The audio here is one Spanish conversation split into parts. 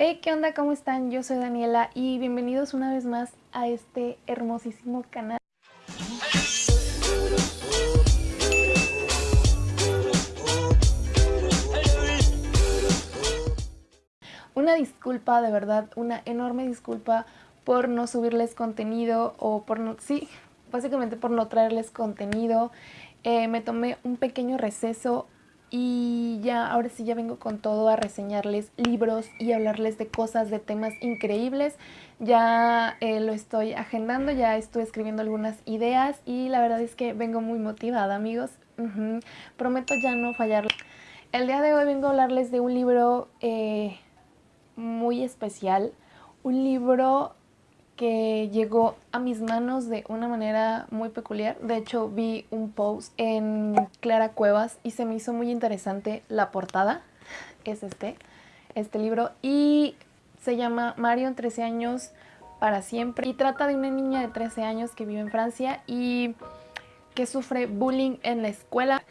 Hey, ¿qué onda? ¿Cómo están? Yo soy Daniela y bienvenidos una vez más a este hermosísimo canal. Una disculpa, de verdad, una enorme disculpa por no subirles contenido o por no... Sí, básicamente por no traerles contenido. Eh, me tomé un pequeño receso y ya ahora sí ya vengo con todo a reseñarles libros y hablarles de cosas, de temas increíbles. Ya eh, lo estoy agendando, ya estoy escribiendo algunas ideas y la verdad es que vengo muy motivada amigos. Prometo ya no fallar. El día de hoy vengo a hablarles de un libro eh, muy especial, un libro que llegó a mis manos de una manera muy peculiar. De hecho, vi un post en Clara Cuevas y se me hizo muy interesante la portada. Es este, este libro. Y se llama Marion, 13 años para siempre. Y trata de una niña de 13 años que vive en Francia y que sufre bullying en la escuela.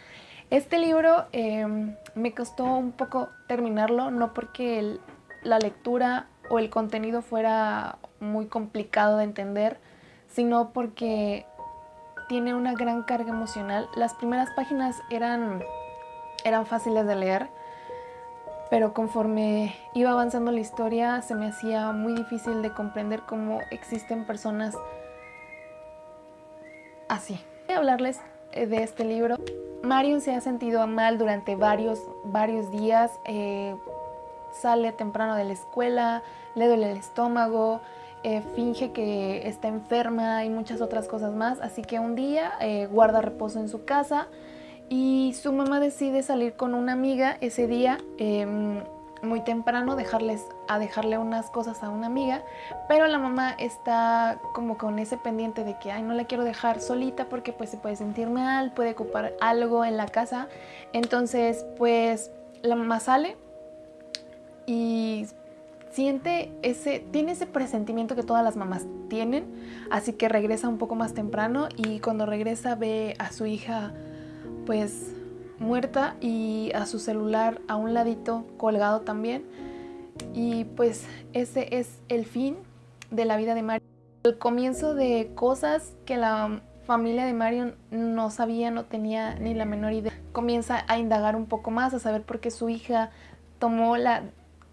Este libro em, me costó un poco terminarlo, no porque la lectura o el contenido fuera muy complicado de entender, sino porque tiene una gran carga emocional. Las primeras páginas eran, eran fáciles de leer, pero conforme iba avanzando la historia se me hacía muy difícil de comprender cómo existen personas así. Voy a hablarles eh, de este libro. Marion se ha sentido mal durante varios, varios días. Eh, sale temprano de la escuela, le duele el estómago, eh, finge que está enferma y muchas otras cosas más. Así que un día eh, guarda reposo en su casa y su mamá decide salir con una amiga ese día em, muy temprano dejarles, a dejarle unas cosas a una amiga, pero la mamá está como con ese pendiente de que ay no la quiero dejar solita porque pues se puede sentir mal, puede ocupar algo en la casa, entonces pues la mamá sale y siente ese, tiene ese presentimiento que todas las mamás tienen, así que regresa un poco más temprano y cuando regresa ve a su hija pues muerta y a su celular a un ladito colgado también y pues ese es el fin de la vida de Marion. El comienzo de cosas que la familia de Marion no sabía, no tenía ni la menor idea. Comienza a indagar un poco más, a saber por qué su hija tomó la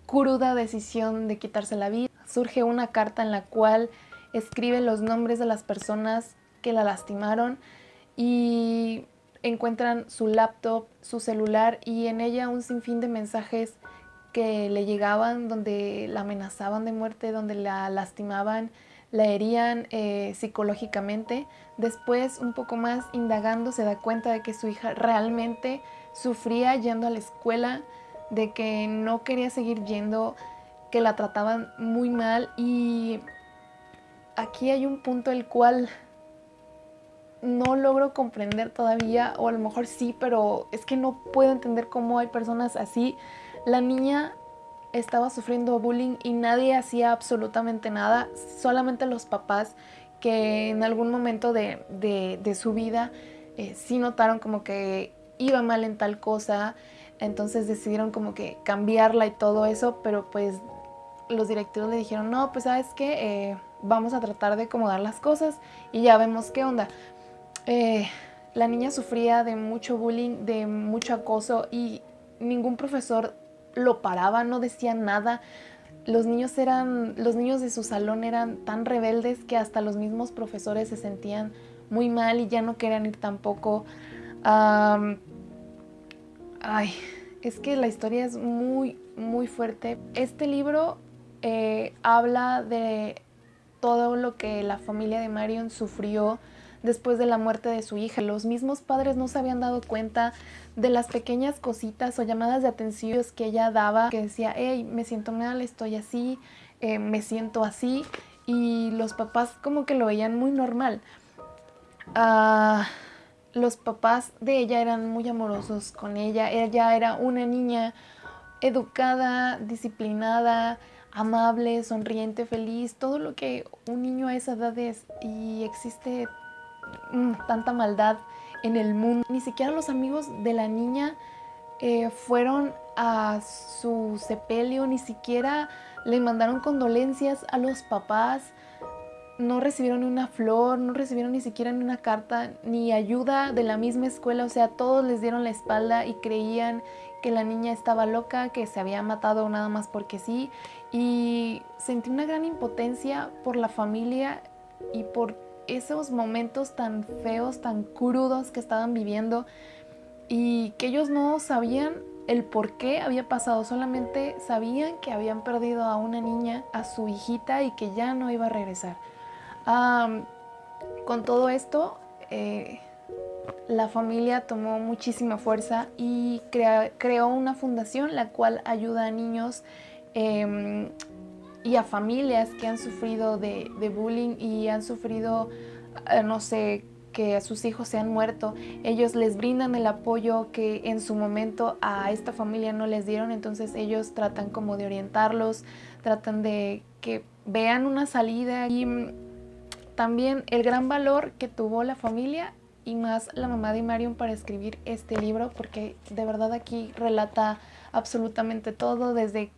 cruda decisión de quitarse la vida. Surge una carta en la cual escribe los nombres de las personas que la lastimaron y encuentran su laptop, su celular y en ella un sinfín de mensajes que le llegaban donde la amenazaban de muerte, donde la lastimaban, la herían eh, psicológicamente. Después, un poco más indagando, se da cuenta de que su hija realmente sufría yendo a la escuela, de que no quería seguir yendo, que la trataban muy mal y aquí hay un punto el cual no logro comprender todavía, o a lo mejor sí, pero es que no puedo entender cómo hay personas así. La niña estaba sufriendo bullying y nadie hacía absolutamente nada, solamente los papás que en algún momento de, su vida eh, sí notaron como que iba mal en tal cosa, entonces decidieron como que cambiarla y todo eso, pero pues los directivos le dijeron, no, pues sabes qué, eh, vamos a tratar de acomodar las cosas y ya vemos qué onda. Eh, la niña sufría de mucho bullying, de mucho acoso y ningún profesor lo paraba, no decía nada. Los niños, eran, los niños de su salón eran tan rebeldes que hasta los mismos profesores se sentían muy mal y ya no querían ir tampoco. Ay, es que la historia es muy, muy fuerte. Este libro eh, habla de todo lo que la familia de Marion sufrió después de la muerte de su hija. Los mismos padres no se habían dado cuenta de las pequeñas cositas o llamadas de atención que ella daba, que decía, hey, me siento mal, estoy así, eh, me siento así, y los papás como que lo veían muy normal. Ah los papás de ella eran muy amorosos con ella. Ella era una niña educada, disciplinada, amable, sonriente, feliz, todo lo que un niño a esa edad es. Y existe mm, tanta maldad en el mundo. Ni siquiera los amigos de la niña eh, fueron a su sepelio, ni siquiera le mandaron condolencias a los papás, no recibieron ni una flor, no recibieron ni siquiera ni una carta, ni ayuda de la misma escuela, o sea, todos les dieron la espalda y creían que la niña estaba loca, que se había matado nada más porque sí, y sentí una gran impotencia por la familia y por esos momentos tan feos, tan crudos que estaban viviendo y que ellos no sabían el por qué había pasado, solamente sabían que habían perdido a una niña, a su hijita y que ya no iba a regresar con todo esto, eh, la familia tomó muchísima fuerza y creó una fundación la cual ayuda a niños em, y a familias que han sufrido de, bullying y han sufrido, eh, no sé, que sus hijos se han muerto. Ellos les brindan el apoyo que en su momento a esta familia no les dieron, entonces ellos tratan como de orientarlos, tratan de que vean una salida y también el gran valor que tuvo la familia y más la mamá de Marion para escribir este libro porque de verdad aquí relata absolutamente todo desde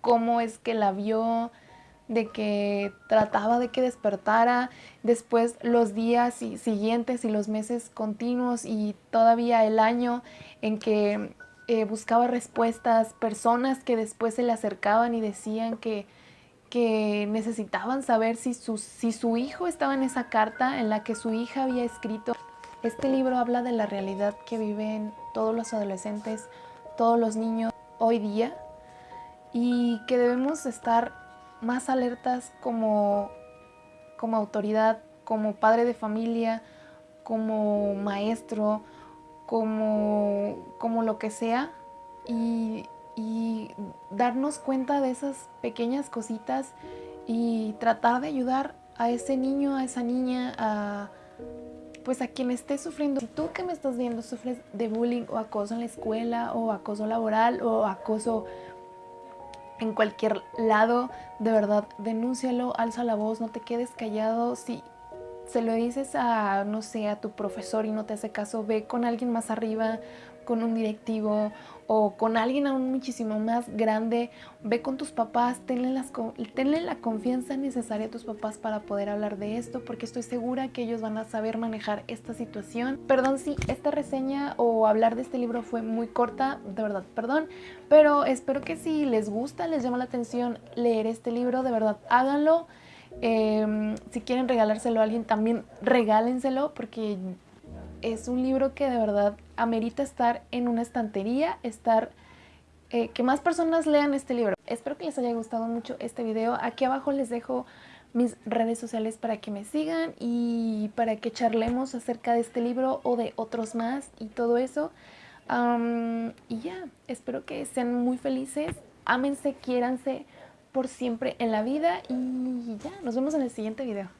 cómo es que la vio, de que trataba de que despertara, después los días siguientes y los meses continuos y todavía el año en que eh, buscaba respuestas, personas que después se le acercaban y decían que que necesitaban saber si su, si su hijo estaba en esa carta en la que su hija había escrito. Este libro habla de la realidad que viven todos los adolescentes, todos los niños hoy día y que debemos estar más alertas como, como autoridad, como padre de familia, como maestro, como, como lo que sea y y darnos cuenta de esas pequeñas cositas y tratar de ayudar a ese niño, a esa niña, a pues a quien esté sufriendo. Si tú que me estás viendo sufres de bullying o acoso en la escuela o acoso laboral o acoso en cualquier lado, de verdad, denúncialo, alza la voz, no te quedes callado. Si se lo dices a, no sé, a tu profesor y no te hace caso, ve con alguien más arriba, con un directivo o con alguien aún muchísimo más grande, ve con tus papás, tenle, las, tenle la confianza necesaria a tus papás para poder hablar de esto, porque estoy segura que ellos van a saber manejar esta situación. Perdón si esta reseña o hablar de este libro fue muy corta, de verdad, perdón, pero espero que si les gusta, les llama la atención leer este libro, de verdad, háganlo. Em, si quieren regalárselo a alguien, también regálenselo, porque es un libro que de verdad amerita estar en una estantería, estar... Eh, que más personas lean este libro. Espero que les haya gustado mucho este video. Aquí abajo les dejo mis redes sociales para que me sigan y para que charlemos acerca de este libro o de otros más y todo eso. y ya, espero que sean muy felices, ámense, quiéranse por siempre en la vida y ya, nos vemos en el siguiente video.